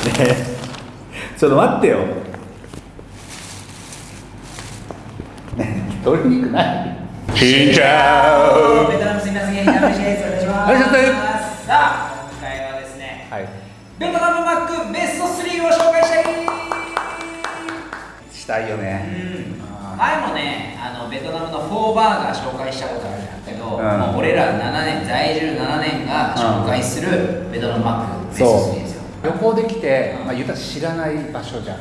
ちょっと待ってよね鶏肉ないしんちゃベトナムすみません、ゲイナムシです。お願いします。さあ、今回はですね、はいベトナムマックベスト3を紹介したい。したいよね前もね、あのベトナムのフォーバーガー紹介したことあるんだけど、うんもう俺ら7年、在住7年が紹介するベトナムマックベストそう3ですよ。旅行できて、まあ、言ったら知らない場所じゃん、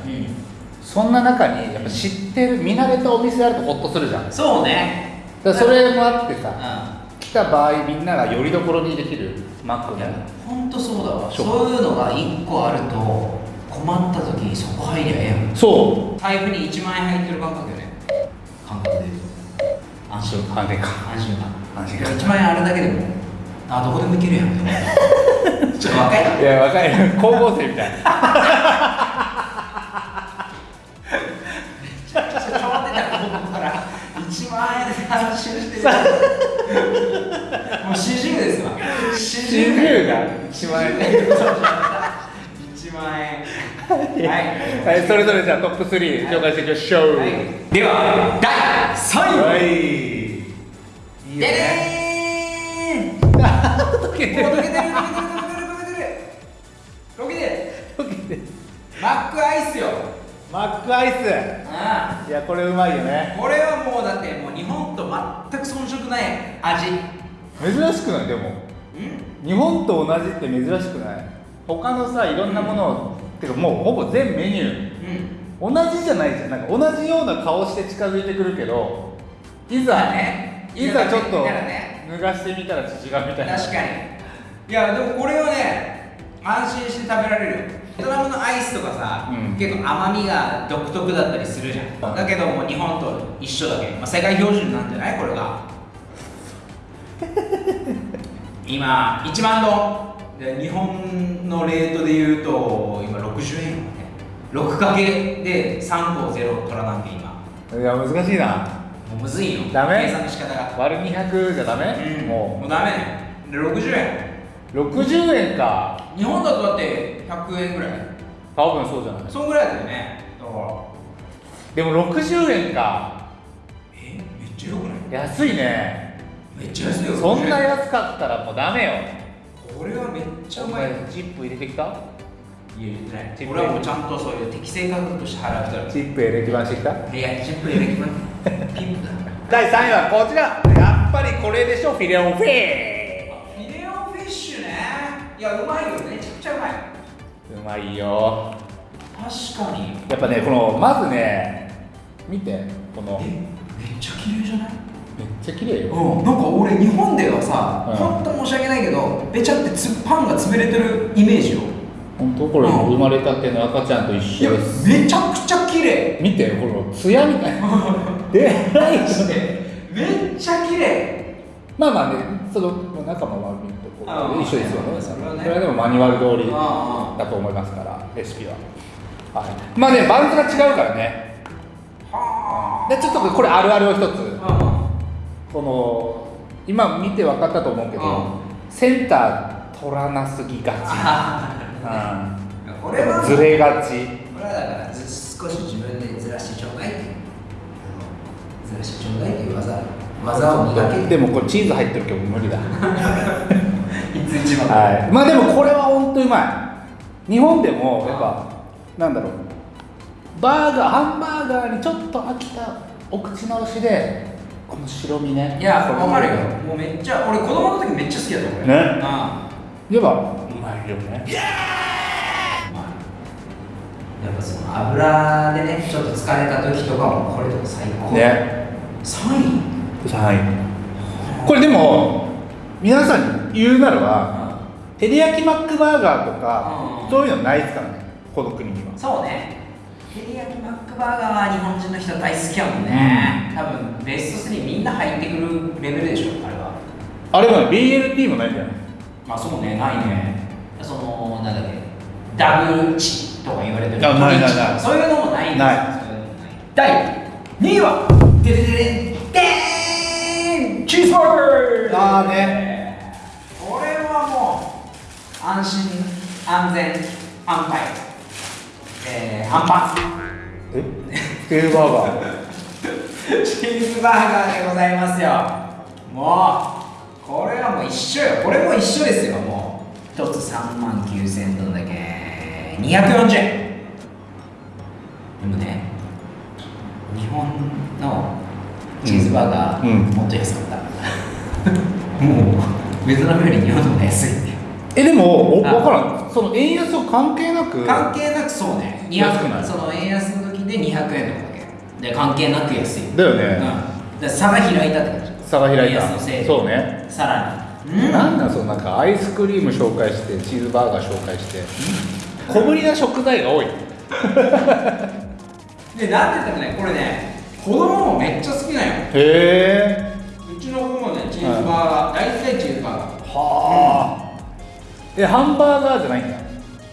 そんな中にやっぱ知ってる見慣れたお店あるとホッとするじゃん。そうね。らそれもあってさ、うん。来た場合みんながよりどころにできるマックね本当そうだわ。そう。いうのが1個あると困った時にそこ入りゃええやん。そ財布に1万円入ってる感覚よね。感覚で言うと。安心感。安心感。安心感。1万円あるだけでもあどこでも行けるやんって思う ちょっと若いない。や若い高校生みたいちょっと変わってたから1万円で安心して。るもう四十ですわ。が1万円。1万円。はい。はいそれぞれじゃあトップ3紹介していきましょう。はい、では第3位、はい。いい溶けてる。溶けてる溶けてる溶けてる溶けてる溶けてるマックアイスよ。マックアイス。あいやこれうまいよね。あこれはもうだってもう日本と全く遜色ない味。珍しくない？でも。うん。日本と同じって珍しくない？他のさいろんなものを、てかもうほぼ全メニュうん。ー同じじゃないじゃん。なんか同じような顔して近づいてくるけどいざ、まあね。いざちょっと脱がしてみたら違うみたいな。確かに。いやでもこれはね安心して食べられるよ。ベトナムのアイスとかさ、うん。結構甘みが独特だったりするじゃん、うんだけどもう日本と一緒だけ、まあ、世界標準なんじゃない？これが。今1万ドン。で日本のレートで言うと今60円よね。6かけで3個ゼロ取らなきゃ今。いや難しいな。もうむずいよ。ダメ？計算の仕方が。割る200じゃダメ、うん。ももうダメ。ねで60円。う60円か。日本だとだって100円ぐらい。多分そうじゃない。そんぐらいだよね。だから。でも60円か。え？めっちゃよくない？安いね。めっちゃ安いよ。そんな60円安かったらもうダメよ。これはめっちゃうおまい前チップ入れてきた？いや言ってない。俺はもうちゃんとそういう適正価格として払う人だチップエレキ版してきた？いやチップ入れてきま第3位はこちら。やっぱりこれでしょ？フィレオンフィレオフィッシュねいやうまいよめちゃくちゃうまいうまいよ。確かに。やっぱねこのまずね見てこの。えめっちゃ綺麗じゃない？めっちゃ綺麗よ。うん、なんか俺日本ではさ、うん。本当申し訳ないけどべちゃってつパンが潰れてるイメージよ。本当？これうん。生まれたての赤ちゃんと一いや緒です。めちゃくちゃ綺麗。見てこのツヤみたい。な でないマジで。めっちゃ綺麗。まあまあねその中もまあ見るとこ一緒ですよね。それはでもマニュアル通りあだと思いますからレシピは。はい。まあねバンズが違うからね。はでちょっとこれあるあるを一つ。あこの今見て分かったと思うけど、うん。センター取らなすぎがち、ずれがち。これはだからず少し自分でずらしてちょうだいずらしてちょうだいっていう技技を磨け。でもこれチーズ入ってるけど無理だ いつ一番はい。まあでもこれは本当うまい。日本でもやっぱなんだろう。バーガーハンバーガーにちょっと飽きたお口直しでこの白身ね。いやこれわかるよ。もうめっちゃ俺子供の時めっちゃ好きだったこれね。あ。言えばうまいよね。あまあやっぱその油でねちょっと疲れた時とかもこれとか最高。ね。3位？3位。これでも皆さんに言うならば照り焼きマックバーガーとかうん。そういうのないですからねこの国には。そうね。照り焼きマックバーガーは日本人の人大好きやもんね、多分ベスト3みんな入ってくるレベルでしょあれは。あれは BLT もないんじゃない？まあそうねないね。そのなんだっけダブルチとか言われてる。あないないない。そういうのもないんですよない。第2位はデデデデンデーンチーズバーガー。あーね。これはもう安心安全安泰。えー、ハンパえ？チーズバーガーンチーズバーガーでございますよ。もうこれはもう一緒よ。これも一緒ですよもう。一つ3万9000どんだけ。240円。でもね日本のチーズバーガー、うん。うん。もっと安かった、もうベトナムより日本の方が安いえでも分からん。その円安と関係なく関係なくそうね。安くない200その円安の時で200円とかだけ。で関係なく安い。だよね、うん、だ差が開いたって感じ差が開いた。円安のせいで。そうね。さらに。うん。なんなんそのなんかアイスクリーム紹介してチーズバーガー紹介して。小ぶりな食材が多い。でなんで言ったらねこれね子供もめっちゃ好きなんよ。へえ。うちの子もねチーズバーガー、大体チーズバーガー。はあえハンバーガーじゃないんだ。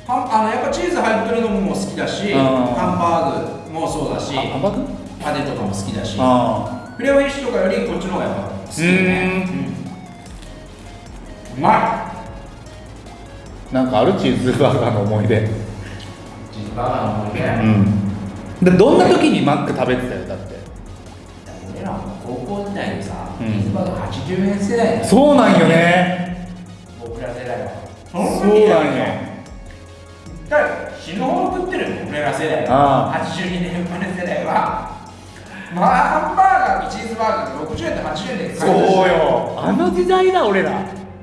はんあのやっぱチーズ入ってるのも好きだしうん。ハンバーグもそうだしあハンバーグ？パテとかも好きだし。あフィレオフィッシュとかよりこっちの方がやっぱ好きよね。うん。うまあなんかあるチーズバーガーの思い出。いチーズバーガーの思い出、うん。でどんな時にマック食べてたよだって？俺らも高校時代にさ、うん。チーズバーガー80円世代そうなんよねそうなんよだから死ぬほど食ってるよ俺ら世代あは82年生まれ世代は。まあハンバーガーとチーズバーガーって60円と80円で買えそうよ。あの時代だ俺ら。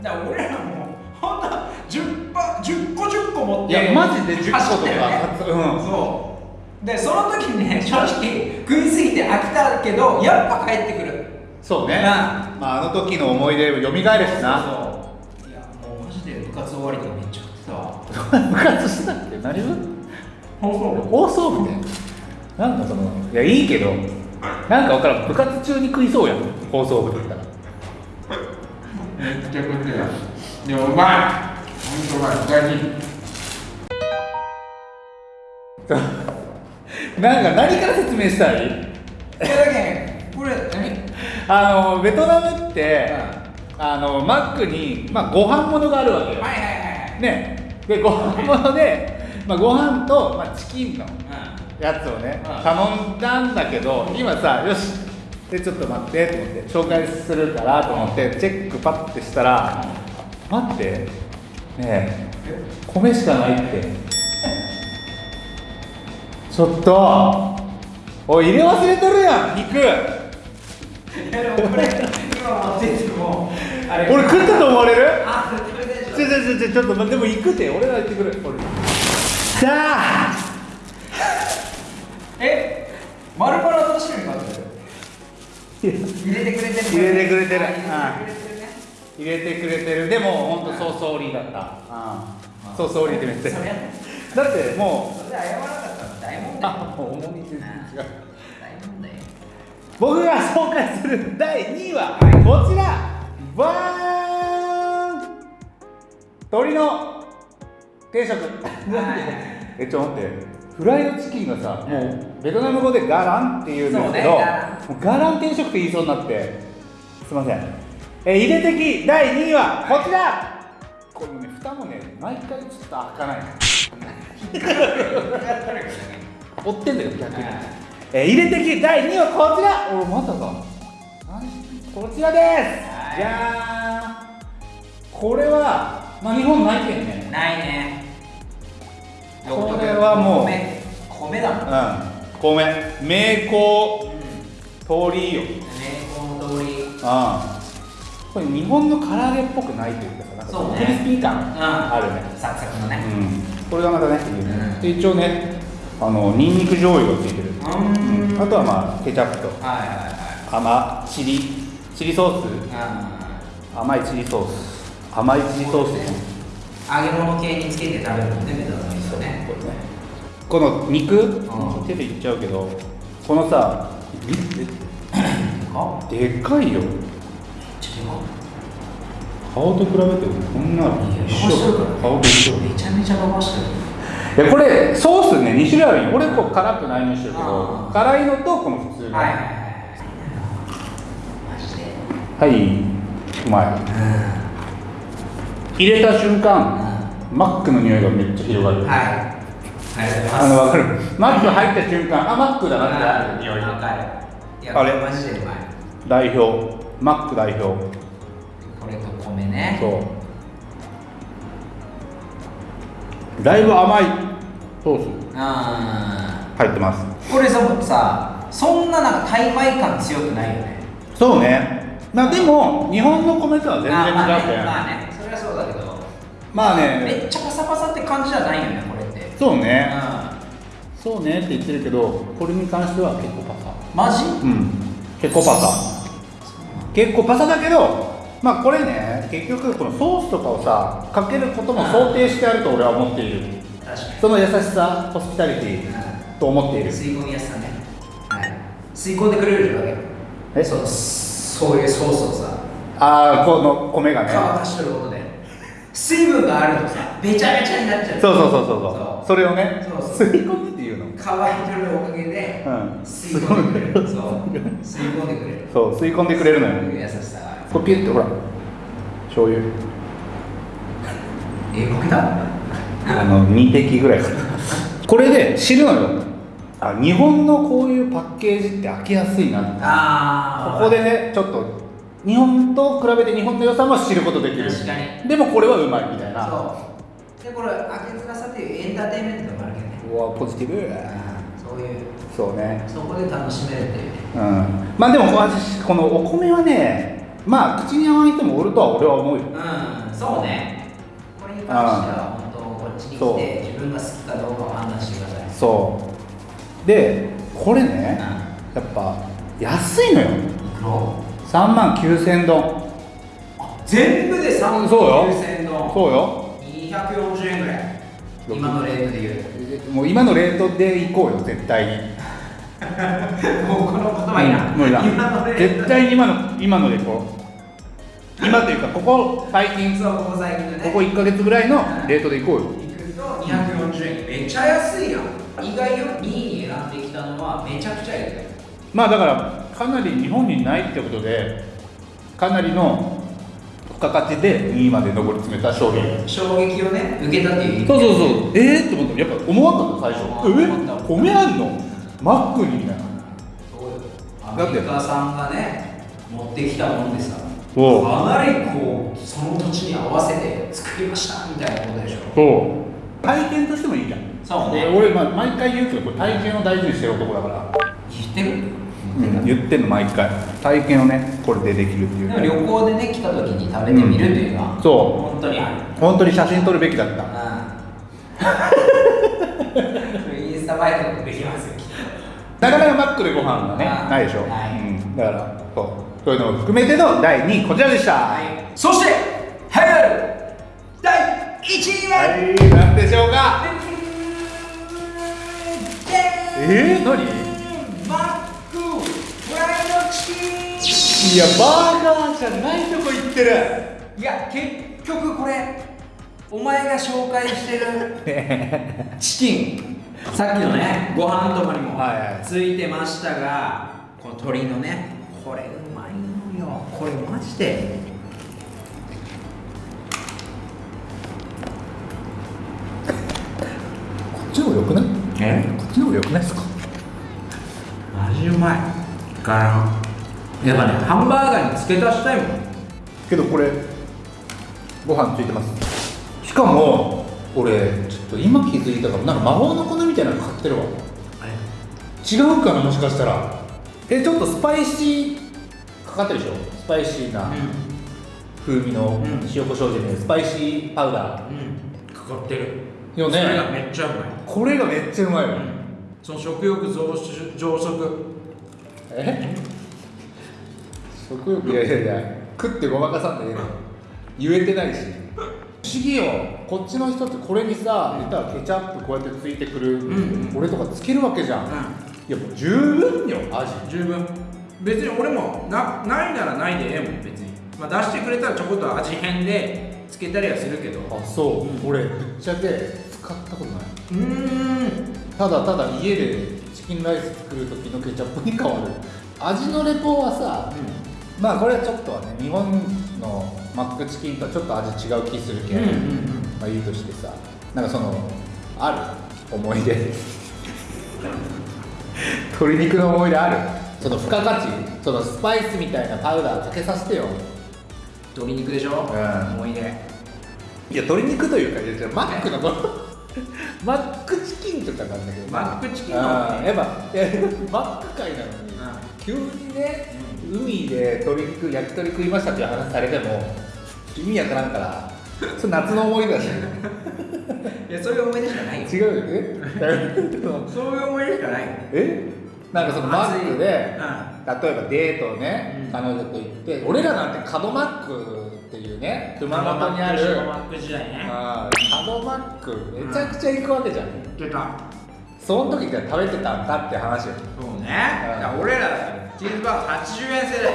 だから俺らもほんと10パ10個10個持っていやマジで10個とか。ね。うん。そう。でその時にね正直食いすぎて飽きたけどやっぱ帰ってくる。そうね、うんまあ、あの時の思い出よみがえるしな。そう終わりとかめっちゃ食ってたわ部活してたっけ何部放送放送部でなんかそのいやいいけどなんか分からん部活中に食いそうやん放送部だったらめっちゃ食ってたでもうまいほんとうまい大事なんか何から説明したい？いやだけんこれ何あのベトナムって、あのマックに、まあ、ご飯物があるわけよ、はいはいはいね。でご飯物で、まあ、ご飯と、まあ、チキンのやつをね、うん。頼んだんだけど今さよしでちょっと待ってと思って紹介するからと思ってチェックパッてしたら待ってねえ米しかないって。ちょっとおい入れ忘れとるやん肉。俺食ったと思われる？あちょちょちょちょちょっと待ってでも行くて俺が行ってくる俺さあえ丸々楽しみになってる入れてくれてる入れてくれてる入れてくれてる入れてくれてるでも本当そうソーリーだったそうそうソーリーってめっちゃだってもうそれ謝らなかったら大問題あもう重み全然違う大問題僕が紹介する第2位はこちらバーン鶏の定食。えちょっと待って。フライドチキンがさもうベトナム語でガランっていうんですけどねガラン。もうガラン定食って言いそうになって。すいません。え入れ的第2位はこちら。このね蓋もね毎回ちょっと開かない 追ってんだよ逆に、えー入れ的第2位はこちら。おまたか何こちらです。はい。じゃーん。これはまあ日本ないけんね。ないね。これはもう。米米だもんうん米名工通りよ名工の通りあこれ日本の唐揚げっぽくないというかさなんかクリスピー感うんあるねサクサクのねうんこれがまたね、んで一応ねあのニンニク醤油がついてる、うんあとはまあケチャップとはいはいはい甘チリチリソースう甘いチリソース甘いチリソース揚げ物系につけて食べるのねベトナムですよねこれね。この肉、うん手でいっちゃうけどこのさあでかいよ。顔と比べてこんな一緒。顔と一緒。めちゃめちゃ伸ばしてる。いやこれソースね2種類あるよ。俺こう辛くないのにしてるけど辛いのとこの普通の。はいはいはいうまい入れた瞬間マックの匂いがめっちゃ広がる、はい。あの分かる。マック入った瞬間あマックだなって。ある。匂いあれ？マジでうまい。代表。マック代表。これと米ね。そう。だいぶ甘い。ソース。あ入ってます。ーこれささそんななんかタイ米感強くないよね。そうね。まあでも日本の米とは全然違うあーまあね。けんまあねまあね。めっちゃパサパサって感じじゃないよねこれって。そうね。うそうねって言ってるけどこれに関しては結構パサ。んマジ？うん。結構パサ。結構パサだけどまあこれね結局このソースとかをさかけることも想定してあると俺は思っている。確かその優しさホスピタリティと思っている。に吸い込みやすさね。はい。吸い込んでくれるわけ。え？そうそういうソースをさ。ああこの米がね。乾かしてることで水分があるとさべちゃべちゃになっちゃう。そうそうそうそうそう。それをねそう吸い込むっていうの。乾いてるおかげでうん吸い込んでくれる。そう。吸い込んでくれる。そう吸い込んでくれるのよ。優しさこれピュッてほら醤油。えこけたあの2滴ぐらいこれで知るのよ。あ日本のこういうパッケージって開けやすいなここでねちょっと日本と比べて日本の良さも知ることできる。確かに。でもこれはうまいみたいな。そう。でこれ開けづらさっていうエンターテインメントもあるけどね。うわポジティブ。そういう。そうね。そこで楽しめるっていう。ねうん。まあでも私このお米はねまあ口に合わない人もおるとは俺は思うよ。うん。そうね。これに関しては本当こっちに来て自分が好きかどうかを判断してください。そう。でこれねやっぱ安いのよ。いくら3万9000円丼全部で3万そうよ9000丼そうよ。240円ぐらい。今のレートで言うもう今のレートで行こうよ絶対に。もうこの言葉いいな無理だ今のレート絶対に今の今ので行こう今というかここ最近そうここ最近のね。ここ1か月ぐらいのレートで行こうよ。行くと240円。めっちゃ安いやん。意外よ。2位に選んできたのはめちゃくちゃいい。よまあだからかなり日本にないってことでかなりの付加価値で2位まで上り詰めた商品衝撃をね受けたっていうそうそうそう。えー、って思った。やっぱ思わなかった最初。思っ米あんの？マックにみたいな。アメリカさんがね持ってきたもんでさかなりこうその土地に合わせて作りましたみたいなことでしょ。そう。体験としてもいいじゃん。そうね。俺、まあ、毎回言うけどこれ体験を大事にしてる男だから、言ってる？うん、言ってんの毎回。体験をねこれでできるっていう。旅行でね来た時に食べてみるというのは、うん。そう。本当にある。本当に写真撮るべきだった。うん。インスタ映えとかもできますよきっと。なかなかマックでご飯がねないでしょ、ない。うん、だからそう。そういうのを含めての第2位こちらでした。はい。そして栄えある第1位は、はい。何でしょうか？えー、何マックフライドチキンいやバーガーじゃないとこ行ってる。いや結局これお前が紹介してる チキン。さっきのねご飯とかにもはいはい。ついてましたがこの鶏のねこれうまいのよ。これマジで。こっちの方がよくない？え？こっちの方がよくないですか？マジうまいから。やっぱねハンバーガーに付け足したいもん。けどこれご飯ついてます。しかも俺ちょっと今気づいたかも。なんか魔法の粉みたいなの買ってるわ。違うかなもしかしたら。えちょっとスパイシーかかってるでしょ？スパイシーな風味のうん。塩コショウじゃねスパイシーパウダー。うん。かかってる。よね。それがめっちゃうまい。これがめっちゃうまいわ、その食欲増殖え食欲。いやいやいや。食ってごまかさんでええの言えてないし。不思議よ。こっちの人ってこれにさ言ったらケチャップこうやってついてくる、んうん。俺とかつけるわけじゃん、いやもう十分よ味。十分。別に俺もなないならないでええもん別に、まあ、出してくれたらちょこっと味変でつけたりはするけど。あそう、俺ぶっちゃけ使ったことない。うーん。ただただ家でチキンライス作る時のケチャップに変わる。味のレポはさ、まあこれはちょっとはね日本のマックチキンとはちょっと味違う気するけど、うんうんうん。まあいいとしてさなんかそのある思い出。鶏肉の思い出ある？その付加価値？そのスパイスみたいなパウダーかけさせてよ。鶏肉でしょ、ん。思い出。いや鶏肉というかマックのこのマックチキンとかなんだけど。マックチキンのあーやっぱマック界なのに、急にね、海で鶏肉焼き鳥食いましたっていう話されても意味わからんからそれ夏の思い出だし。いやそういう思い出しかないよ。違うよね。そういう思い出しかないよ。え？なんかそのマックで、う例えばデートをね、うん。彼女と行って俺らなんて角マックっていうね。熊本にあるマック時代ねあー角マック。めちゃくちゃ行くわけじゃん、出た。その時って食べてたんだって話よ。そうね。だから俺らチーズバーガー80円世代。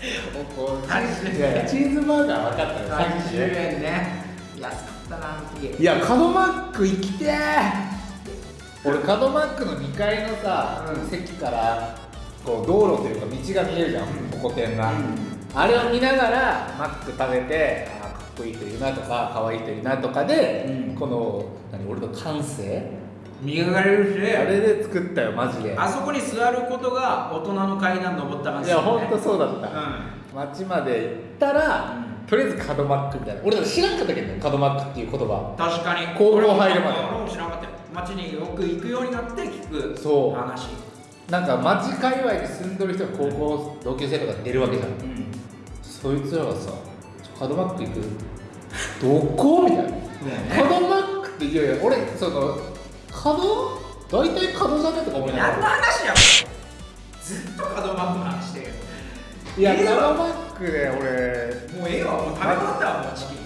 80いやいやチーズバーガー分かったよさっき80ね円ね。安かったなあの時いや角マック行きてー。俺角マックの2階のさ、うん。席からこう道路というか道が見えるじゃん。ホコ天が、うんあれを見ながらマック食べてあーかっこいい人いるなとか可愛い人いるなとかで、うん。この何俺の感性？磨かれるし。あれで作ったよマジで。あそこに座ることが大人の階段登った感じいやほんとそうだった、う街まで行ったら、うとりあえず角マックみたいな。俺知らんかったけどね角マックっていう言葉。ん確かに。高校入るまで。俺も知らなかったよ。街によく行くようになって聞くそう。話。なんか街界隈に住んでる人が高校同級生とか出るわけじゃん。うんそいつらがさ「ちょ角マック行く？どこ?」みたいな「角マックっていやいや俺その角？大体角じゃねとか思いなが何のら話や？ずっと角マックの話してるいや角マックで俺。もうええわ。もう食べ終わったわもうチキン。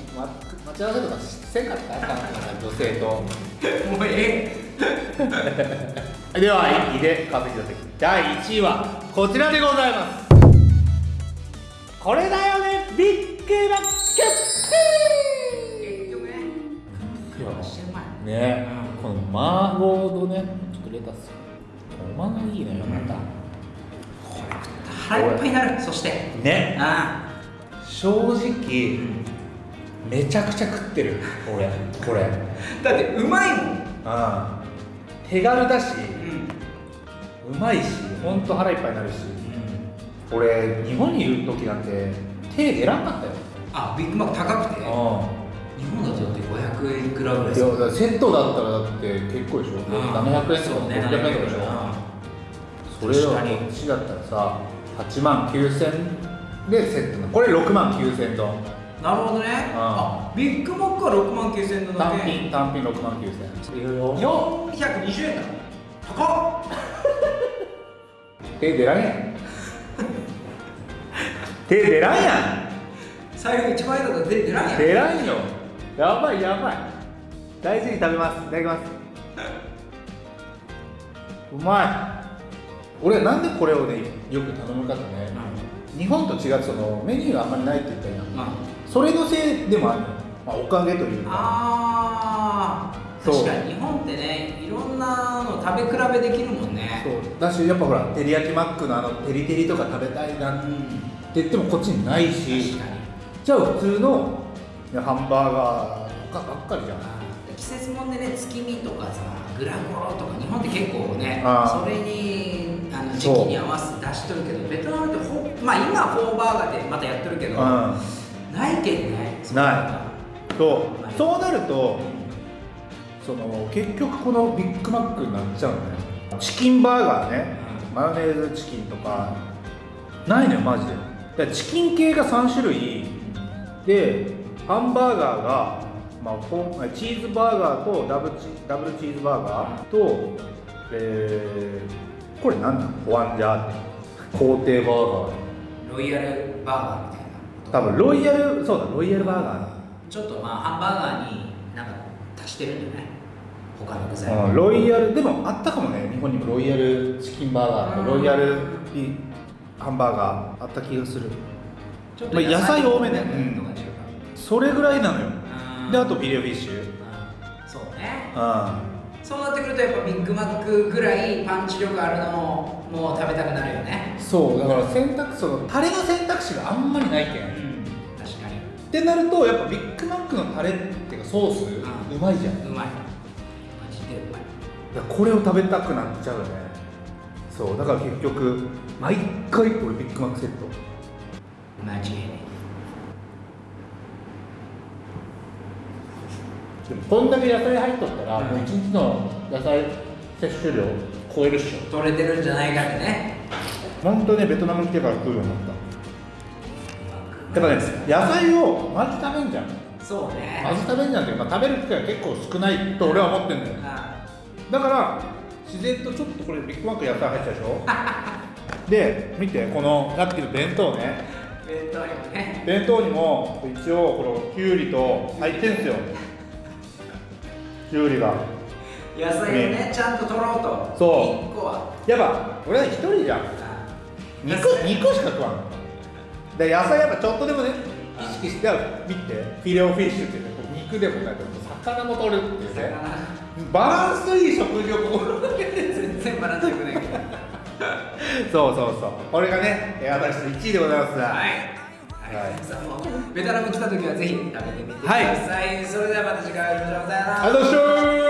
待ち合わせとかせんかった？か女性と。もうえ ではいいで稼ぎだ第1位はこちらでございますこれだよね。ビッグマッえ結局ね。ねこの麻婆とね。ちょっとレタス。おまがいいのよまた、腹いっぱいになる。そして。ね。あ正直めちゃくちゃ食ってる。俺。これ。あだってうまいもん。ああ。手軽だし。うん。うまいしほんと腹いっぱいになるし俺日本にいる時なんて手出らんかったよ。あビッグマック高くて？日あ本だとだって500円いくらぐらいいやだからセットだったらだって結構でしょ。700円とかそうね600円とかでしょ。それをこっちだったらさ8万9000でセットなの。これ6万9000ドンなるほどね。あビッグマックは6万9000円のだ単け品単品6万9000いろいろ420円だ。高っ。手出らんやん手出らんや財布1万円だと出てないんやん。出らんよ。やばいやばい。大事に食べます。いただきます。うまい。俺なんでこれをねよく頼むかってね、日本と違ってそのメニューがあんまりないって言ったやん。うんそれのせいでもあるまあ、おかげというか。あー。そう。確かに日本ってねいろんなの食べ比べできるもんね。そう。だしやっぱほら照り焼きマックのあのテリテリとか食べたいなってうん言ってもこっちにないしじゃあ普通のハンバーガーとかばっかりじゃん。季節もんでね月見とかさグラコロとか日本って結構ねそれにあの時期に合わせて出しとるけどベトナムってほまあ今はフォーバーガーでまたやってるけど、うないけんね。んない。そう。そうなるとその結局このビッグマックになっちゃうのね。チキンバーガーね。マヨネーズチキンとか。ないのよマジでだチキン系が3種類でハンバーガーが、まあ、チーズバーガーとダブルチダブルチーズバーガーと、えー、これ何なのホアンジャーって工程バーガー。ロイヤルバーガーみたいな多分ロイヤルそうだロイヤルバーガちょっとまあハンバーガーになんか足してるんじゃない？他の具材。ー、うん、ロイヤルでもあったかもね日本にもロイヤルチキンバーガーとうん。ロイヤルビハンバーガーあった気がする。ちょっまあ野菜多めねうんそれぐらいなのよ。うん。であとビレフィッシュ。うん。そうね。うそうなってくるとやっぱビッグマックぐらいパンチ力あるのももう食べたくなるよね。んそう。だから選択そのタレの選択肢があんまりないけん、っん。確かに。てなるとやっぱビッグマックのタレっていうかソース、うまいじゃん。うまい。げえうまい。これを食べたくなっちゃうよねそうだから結局毎回俺ビッグマックセット。間違いないでもこんだけ野菜入っとったら、一日の野菜摂取量超えるっしょ。取れてるんじゃないかってね。本当ねベトナム来てから食うようになった。やっぱね野菜をまず食べんじゃん。そうね。まず食べんじゃんっていうか、まあ、食べる機会が結構少ないと俺は思ってんだよ。あだから自然とちょっとこれビッグマック野菜入ってたでしょ？で見てこのさっきの弁当ね。弁当にもね。弁当にも一応このきゅうりと入ってんすよ。きゅうりが。野菜をねちゃんと取ろうと。そう。1個は。やっぱ俺は一人じゃん。あ肉肉しか食わん。で野菜やっぱちょっとでもね。意識して。見て。フィレオフィッシュって肉でもないと魚も取るっていうね。バランスいい食事を心がけて全然バランスよくないけどそうそうそう。これがねえー私の1位でございますはい。はい。皆さんもベトナム来た時はぜひ食べてみてください、それではまた次回お会いしましょう。さよなら。ありがとうございました